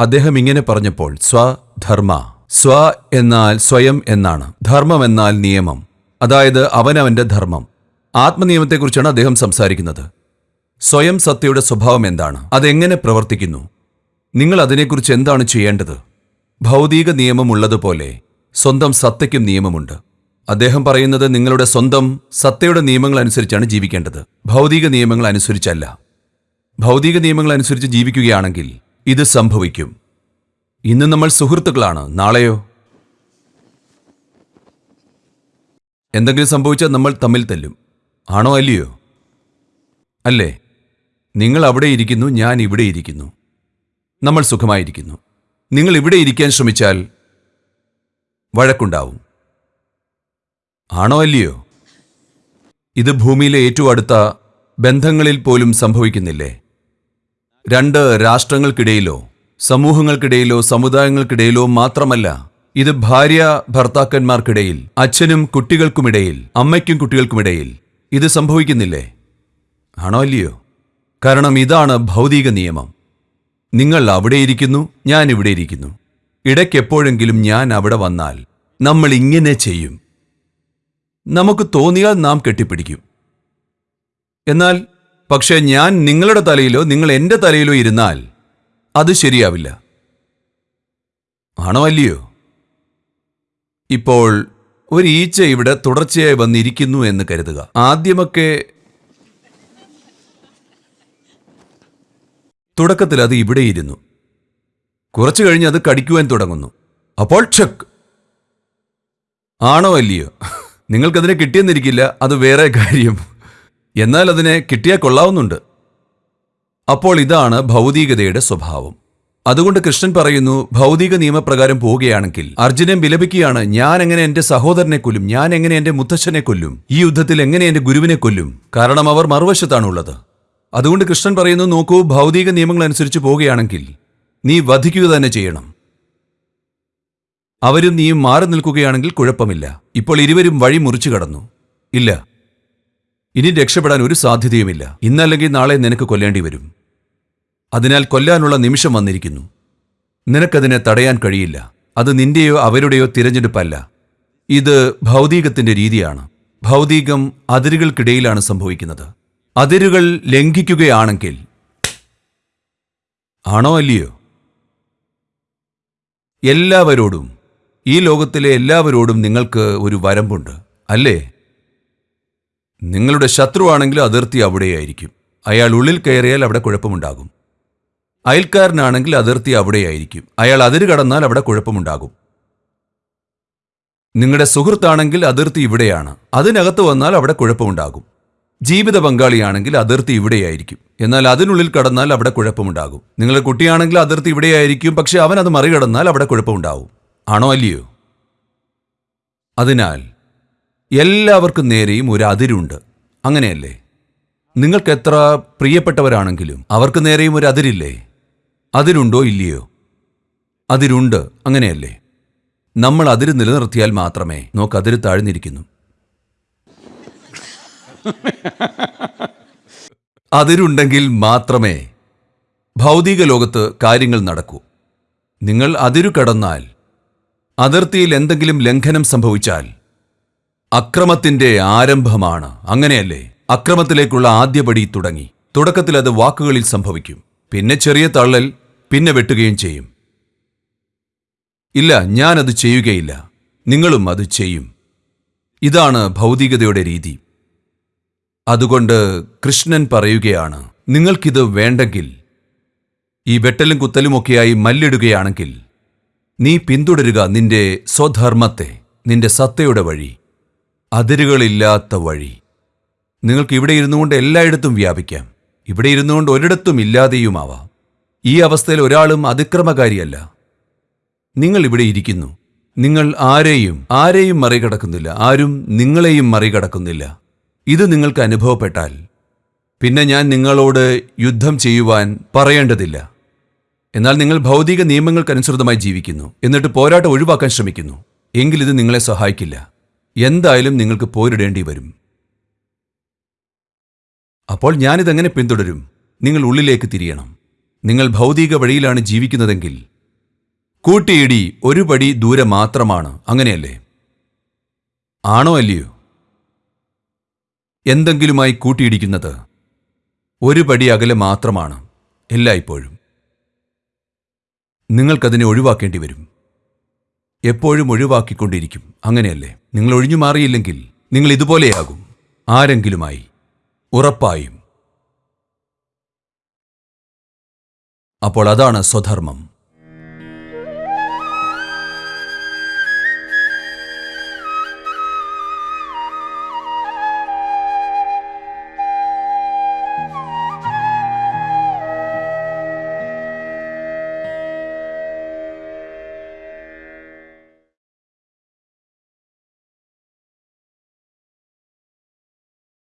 അദ്ദേഹം ഇങ്ങനെ പറഞ്ഞപ്പോൾ സ്വധർമ്മ സ്വ എന്നാൽ സ്വയം എന്നാണ്. ധർമ്മം എന്നാൽ നിയമം. അതായത് അവനവന്റെ ധർമ്മം. ആത്മനിയമത്തെക്കുറിച്ചാണ് അദ്ദേഹം സംസാരിക്കുന്നത്. സ്വയം സത്യയുടെ സ്വഭാവം എന്താണ്? അതെങ്ങനെ പ്രവർത്തിക്കുന്നു? നിങ്ങൾ അതിനെക്കുറിച്ച് എന്താണ് ചെയ്യേണ്ടത്? ഭൗതിക നിയമമുള്ളതുപോലെ സ്വന്തം സത്തയ്ക്കും നിയമമുണ്ട്. അദ്ദേഹം പറയുന്നത് നിങ്ങളുടെ സ്വന്തം സത്തയുടെ നിയമങ്ങൾ അനുസരിച്ചാണ് ജീവിക്കേണ്ടത്. ഭൗതിക നിയമങ്ങൾ അനുസരിച്ചല്ല ഭൗതിക നിയമങ്ങൾ അനുസരിച്ച് ജീവിക്കുകയാണെങ്കിൽ ഇത് സംഭവിക്കും. ഇന്ന് നമ്മൾ സുഹൃത്തുക്കളാണ്. നാളെയോ? എന്തെങ്കിലും സംഭവിച്ചാൽ നമ്മൾ തമ്മിൽ തല്ലും. ആണോ അല്ലയോ? അല്ലേ? നിങ്ങൾ അവിടെ ഇരിക്കുന്നു ഞാൻ ഇവിടെ ഇരിക്കുന്നു. നമ്മൾ സുഖമായിരിക്കുന്നു. നിങ്ങൾ ഇവിടെ ഇരിക്കാൻ ശ്രമിച്ചാൽ വഴക്കുണ്ടാവും. ആണോ അല്ലയോ? ഇത് ഭൂമിയിലെ ഏറ്റവും അടുത്ത ബന്ധങ്ങളിൽ പോലും സംഭവിക്കുന്നില്ലേ? രണ്ട് രാഷ്ട്രങ്ങൾക്കിടയിലോ സമൂഹങ്ങൾക്കിടയിലോ സമുദായങ്ങൾക്കിടയിലോ മാത്രമല്ല ഇത് ഭാര്യ ഭർത്താക്കന്മാർക്കിടയിൽ അച്ഛനും കുട്ടികൾക്കുമിടയിൽ അമ്മയ്ക്കും കുട്ടികൾക്കുമിടയിൽ ഇത് സംഭവിക്കുന്നില്ലേ? ആണോ അല്ലയോ കാരണം ഇതാണ് ഭൗതിക നിയമം. നിങ്ങൾ അവിടെ ഇരിക്കുന്നു ഞാൻ ഇവിടെ ഇരിക്കുന്നു. ഇടയ്ക്കെപ്പോഴെങ്കിലും ഞാൻ അവിടെ വന്നാൽ നമ്മൾ ഇങ്ങനെ ചെയ്യും. നമുക്ക് തോന്നിയാൽ നാം കെട്ടിപ്പിടിക്കും. എന്നാൽ പക്ഷേ ഞാൻ നിങ്ങളുടെ തലയിലോ നിങ്ങൾ എന്റെ തലയിലോ ഇരുന്നാൽ അത് ശരിയാവില്ല. ആണോ അല്ലയോ? ഇപ്പോൾ ഒരു ഈച്ച ഇവിടെ തുടർച്ചയായി വന്നിരിക്കുന്നു എന്ന് കരുതുക. ആദ്യമൊക്കെ തുടക്കത്തിൽ അത് ഇവിടെ ഇരുന്നു. കുറച്ചു കഴിഞ്ഞ് അത് കടിക്കുവാൻ തുടങ്ങുന്നു. അപ്പോൾ ഛക്ക് ആണോ അല്ലയോ? നിങ്ങൾക്കതിനെ കിട്ടിയെന്നിരിക്കില്ല അത് വേറെ കാര്യം. എന്നാൽ അതിനെ കിട്ടിയാൽ കൊള്ളാവുന്നുണ്ട്. അപ്പോൾ ഇതാണ് ഭൗതികതയുടെ സ്വഭാവം. അതുകൊണ്ട് കൃഷ്ണൻ പറയുന്നു ഭൗതിക നിയമപ്രകാരം പോവുകയാണെങ്കിൽ അർജുനൻ വിലപിക്കുകയാണ് ഞാൻ എങ്ങനെ എന്റെ സഹോദരനെ കൊല്ലും? ഞാൻ എങ്ങനെ എന്റെ മുത്തച്ഛനെ കൊല്ലും? ഈ യുദ്ധത്തിൽ എങ്ങനെ എന്റെ ഗുരുവിനെ കൊല്ലും? കാരണം അവർ മറുവശത്താണുള്ളത്. അതുകൊണ്ട് കൃഷ്ണൻ പറയുന്നു നോക്കൂ ഭൗതിക നിയമങ്ങൾ അനുസരിച്ച് പോവുകയാണെങ്കിൽ നീ വധിക്കുക തന്നെ ചെയ്യണം. അവരും നീയും മാറി നിൽക്കുകയാണെങ്കിൽ കുഴപ്പമില്ല. ഇപ്പോൾ ഇരുവരും വഴി മുറിച്ചു കടന്നു. ഇല്ല ഇനി രക്ഷപ്പെടാൻ ഒരു സാധ്യതയുമില്ല. ഇന്നല്ലെങ്കിൽ നാളെ നിനക്ക് കൊല്ലേണ്ടി വരും. അതിനാൽ കൊല്ലാനുള്ള നിമിഷം വന്നിരിക്കുന്നു. നിനക്കതിനെ തടയാൻ കഴിയില്ല. അത് നിന്റെയോ അവരുടെയോ തിരഞ്ഞെടുപ്പല്ല. ഇത് ഭൗതികത്തിന്റെ രീതിയാണ്. ഭൗതികം അതിരുകൾക്കിടയിലാണ് സംഭവിക്കുന്നത്. അതിരുകൾ ലംഘിക്കുകയാണെങ്കിൽ ആണോ അല്ലയോ? എല്ലാവരോടും ഈ ലോകത്തിലെ എല്ലാവരോടും നിങ്ങൾക്ക് ഒരു വരമ്പുണ്ട് അല്ലേ? നിങ്ങളുടെ ശത്രുവാണെങ്കിൽ അതിർത്തി അവിടെയായിരിക്കും. അയാൾ ഉള്ളിൽ കയറിയാൽ അവിടെ കുഴപ്പമുണ്ടാകും. അയൽക്കാരനാണെങ്കിൽ അതിർത്തി അവിടെയായിരിക്കും. അയാൾ അതിര് കടന്നാൽ അവിടെ കുഴപ്പമുണ്ടാകും. നിങ്ങളുടെ സുഹൃത്താണെങ്കിൽ അതിർത്തി ഇവിടെയാണ്. അതിനകത്ത് വന്നാൽ അവിടെ കുഴപ്പമുണ്ടാകും. ജീവിത പങ്കാളിയാണെങ്കിൽ അതിർത്തി ഇവിടെയായിരിക്കും. എന്നാൽ അതിനുള്ളിൽ കടന്നാൽ അവിടെ കുഴപ്പമുണ്ടാകും. നിങ്ങളുടെ കുട്ടിയാണെങ്കിൽ അതിർത്തി ഇവിടെയായിരിക്കും. പക്ഷെ അവൻ അത് മറികടന്നാൽ അവിടെ കുഴപ്പമുണ്ടാവും. ആണോ അല്ലയോ? അതിനാൽ എല്ലാവർക്കും നേരെയും ഒരു അതിരുണ്ട്. അങ്ങനെയല്ലേ? നിങ്ങൾക്ക് എത്ര പ്രിയപ്പെട്ടവരാണെങ്കിലും അവർക്ക് നേരെയും ഒരു അതിരില്ലേ? അതിരുണ്ടോ ഇല്ലയോ? അതിരുണ്ട് അങ്ങനെയല്ലേ? നമ്മൾ അതിര് നിലനിർത്തിയാൽ മാത്രമേ നോക്ക് അതിര് താഴ്ന്നിരിക്കുന്നു. അതിരുണ്ടെങ്കിൽ മാത്രമേ ഭൗതിക ലോകത്ത് കാര്യങ്ങൾ നടക്കൂ. നിങ്ങൾ അതിരു കടന്നാൽ അതിർത്തിയിൽ എന്തെങ്കിലും ലംഘനം സംഭവിച്ചാൽ അക്രമത്തിന്റെ ആരംഭമാണ്. അങ്ങനെയല്ലേ? അക്രമത്തിലേക്കുള്ള ആദ്യപടി തുടങ്ങി. തുടക്കത്തിൽ അത് വാക്കുകളിൽ സംഭവിക്കും. പിന്നെ ചെറിയ തള്ളൽ പിന്നെ വെട്ടുകയും ചെയ്യും. ഇല്ല ഞാനത് ചെയ്യുകയില്ല. നിങ്ങളും അത് ചെയ്യും. ഇതാണ് ഭൗതികതയുടെ രീതി. അതുകൊണ്ട് കൃഷ്ണൻ പറയുകയാണ് നിങ്ങൾക്കിത് വേണ്ടെങ്കിൽ ഈ വെട്ടലും കുത്തലുമൊക്കെയായി മല്ലിടുകയാണെങ്കിൽ നീ പിന്തുടരുക നിന്റെ സ്വധർമ്മത്തെ നിന്റെ സത്തയുടെ വഴി. അതിരുകളില്ലാത്ത വഴി. നിങ്ങൾക്ക് ഇവിടെ ഇരുന്നുകൊണ്ട് എല്ലായിടത്തും വ്യാപിക്കാം. ഇവിടെ ഇരുന്നുകൊണ്ട് ഒരിടത്തും ഇല്ലാതെയുമാവാം. ഈ അവസ്ഥയിൽ ഒരാളും അതിക്രമകാരിയല്ല. നിങ്ങൾ ഇവിടെ ഇരിക്കുന്നു. നിങ്ങൾ ആരെയും ആരെയും മറികടക്കുന്നില്ല. ആരും നിങ്ങളെയും മറികടക്കുന്നില്ല. ഇത് നിങ്ങൾക്ക് അനുഭവപ്പെട്ടാൽ പിന്നെ ഞാൻ നിങ്ങളോട് യുദ്ധം ചെയ്യുവാൻ പറയേണ്ടതില്ല. എന്നാൽ നിങ്ങൾ ഭൗതിക നിയമങ്ങൾക്കനുസൃതമായി ജീവിക്കുന്നു. എന്നിട്ട് പോരാട്ടം ഒഴിവാക്കാൻ ശ്രമിക്കുന്നു. എങ്കിൽ ഇത് നിങ്ങളെ സഹായിക്കില്ല. എന്തായാലും നിങ്ങൾക്ക് പോരിടേണ്ടി വരും. അപ്പോൾ ഞാനിതെങ്ങനെ പിന്തുടരും? നിങ്ങൾ ഉള്ളിലേക്ക് തിരിയണം. നിങ്ങൾ ഭൗതിക വഴിയിലാണ് ജീവിക്കുന്നതെങ്കിൽ. കൂട്ടിയിടി ഒരു പടി ദൂരെ മാത്രമാണ്. അങ്ങനെയല്ലേ? ആണോ അല്ലയോ? എന്തെങ്കിലുമായി കൂട്ടിയിടിക്കുന്നത്? ഒരു പടി അകലെ മാത്രമാണ്. എല്ലായ്പ്പോഴും. നിങ്ങൾക്കതിനെ ഒഴിവാക്കേണ്ടി വരും. എപ്പോഴും ഒഴിവാക്കിക്കൊണ്ടിരിക്കും. അങ്ങനെയല്ലേ? നിങ്ങൾ ഒഴിഞ്ഞു മാറിയില്ലെങ്കിൽ നിങ്ങൾ ഇതുപോലെയാകും. ആരെങ്കിലുമായി ഉറപ്പായും. അപ്പോൾ അതാണ് സ്വധർമ്മം.